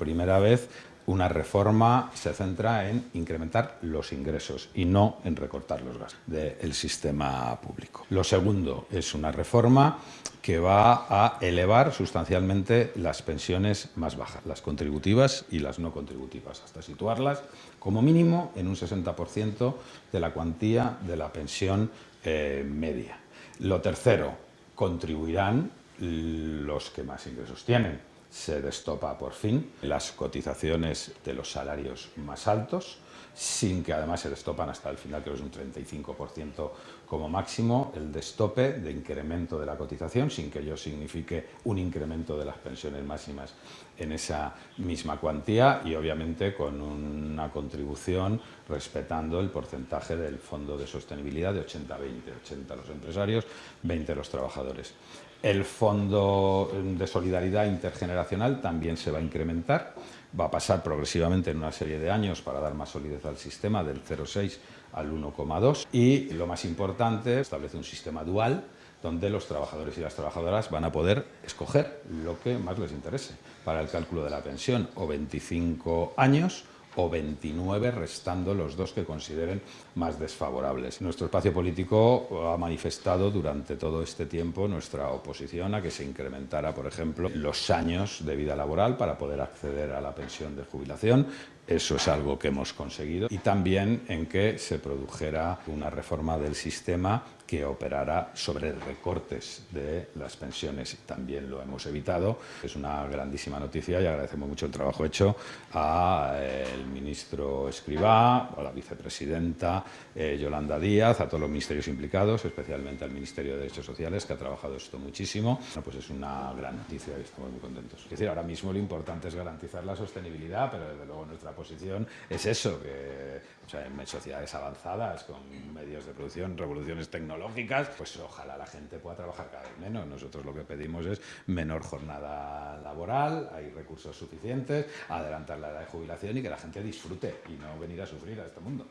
primera vez una reforma se centra en incrementar los ingresos y no en recortar los gastos del sistema público. Lo segundo es una reforma que va a elevar sustancialmente las pensiones más bajas, las contributivas y las no contributivas, hasta situarlas como mínimo en un 60% de la cuantía de la pensión eh, media. Lo tercero, contribuirán los que más ingresos tienen se destopa por fin. Las cotizaciones de los salarios más altos, sin que además se destopan hasta el final, que es un 35% como máximo, el destope de incremento de la cotización, sin que ello signifique un incremento de las pensiones máximas en esa misma cuantía y obviamente con una contribución respetando el porcentaje del Fondo de Sostenibilidad de 80-20, 80 los empresarios, 20 los trabajadores. El Fondo de Solidaridad Intergeneracional también se va a incrementar, va a pasar progresivamente en una serie de años para dar más solidez al sistema, del 0,6 al 1,2 y lo más importante, establece un sistema dual donde los trabajadores y las trabajadoras van a poder escoger lo que más les interese para el cálculo de la pensión, o 25 años o 29 restando los dos que consideren más desfavorables. Nuestro espacio político ha manifestado durante todo este tiempo nuestra oposición a que se incrementara, por ejemplo, los años de vida laboral para poder acceder a la pensión de jubilación. Eso es algo que hemos conseguido. Y también en que se produjera una reforma del sistema que operara sobre recortes de las pensiones. También lo hemos evitado. Es una grandísima noticia y agradecemos mucho el trabajo hecho al eh, ministro Escribá, a la vicepresidenta eh, Yolanda Díaz, a todos los ministerios implicados, especialmente al Ministerio de Derechos Sociales, que ha trabajado esto muchísimo. pues es una gran noticia y estamos muy contentos. Es decir, ahora mismo lo importante es garantizar la sostenibilidad, pero desde luego nuestra posición es eso, que en sociedades avanzadas, con medios de producción, revoluciones tecnológicas, pues ojalá la gente pueda trabajar cada vez menos. Nosotros lo que pedimos es menor jornada laboral, hay recursos suficientes, adelantar la edad de jubilación y que la gente disfrute y no venir a sufrir a este mundo.